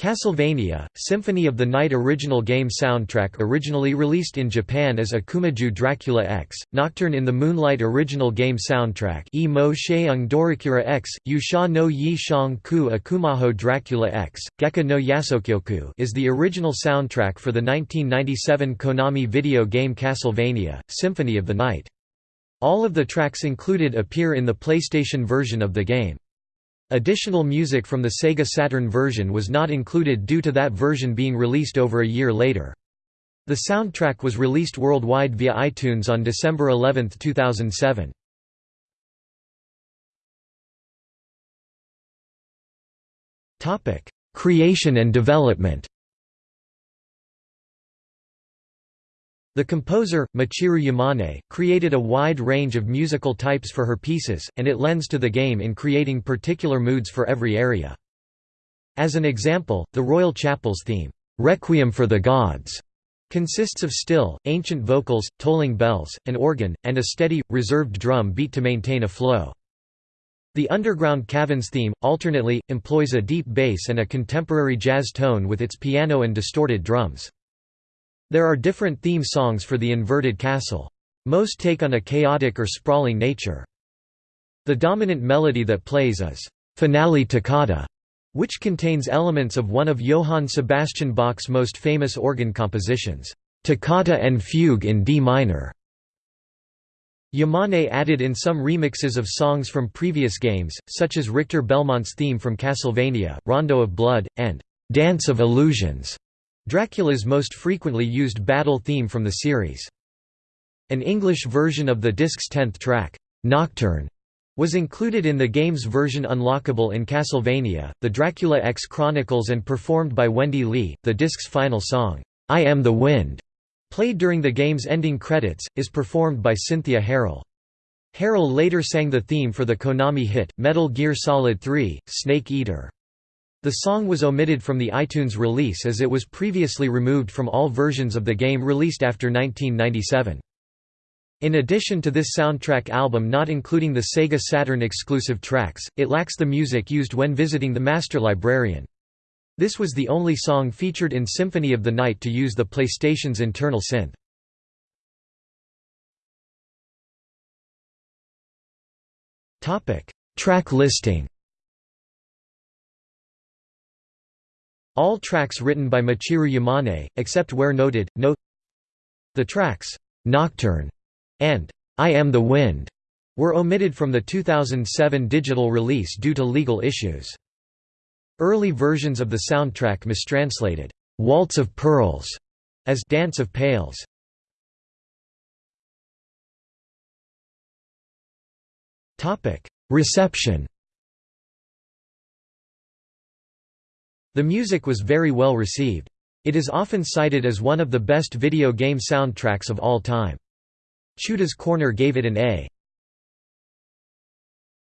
Castlevania, Symphony of the Night original game soundtrack originally released in Japan as Akumajo Dracula X, Nocturne in the Moonlight original game soundtrack E Mo Sheung X, Yusha no Yi Shang Ku Akumajo Dracula X, Gekka no Yasokyoku is the original soundtrack for the 1997 Konami video game Castlevania, Symphony of the Night. All of the tracks included appear in the PlayStation version of the game. Additional music from the Sega Saturn version was not included due to that version being released over a year later. The soundtrack was released worldwide via iTunes on December 11, 2007. Creation and development The composer, Michiru Yamane, created a wide range of musical types for her pieces, and it lends to the game in creating particular moods for every area. As an example, the Royal Chapel's theme, "'Requiem for the Gods' consists of still, ancient vocals, tolling bells, an organ, and a steady, reserved drum beat to maintain a flow. The Underground Caverns theme, alternately, employs a deep bass and a contemporary jazz tone with its piano and distorted drums. There are different theme songs for the inverted castle. Most take on a chaotic or sprawling nature. The dominant melody that plays is «finale toccata», which contains elements of one of Johann Sebastian Bach's most famous organ compositions, Toccata and Fugue in D minor. Yamane added in some remixes of songs from previous games, such as Richter Belmont's theme from Castlevania, Rondo of Blood, and Dance of Illusions. Dracula's most frequently used battle theme from the series. An English version of the disc's tenth track, Nocturne, was included in the game's version unlockable in Castlevania, The Dracula X Chronicles and performed by Wendy Lee. The disc's final song, I Am the Wind, played during the game's ending credits, is performed by Cynthia Harrell. Harrell later sang the theme for the Konami hit, Metal Gear Solid 3, Snake Eater. The song was omitted from the iTunes release as it was previously removed from all versions of the game released after 1997. In addition to this soundtrack album not including the Sega Saturn exclusive tracks, it lacks the music used when visiting the Master Librarian. This was the only song featured in Symphony of the Night to use the PlayStation's internal synth. Track listing All tracks written by Michiru Yamane, except where noted. Note The tracks, Nocturne and I Am the Wind were omitted from the 2007 digital release due to legal issues. Early versions of the soundtrack mistranslated, Waltz of Pearls as Dance of Pails. Reception The music was very well received. It is often cited as one of the best video game soundtracks of all time. Chudah's Corner gave it an A.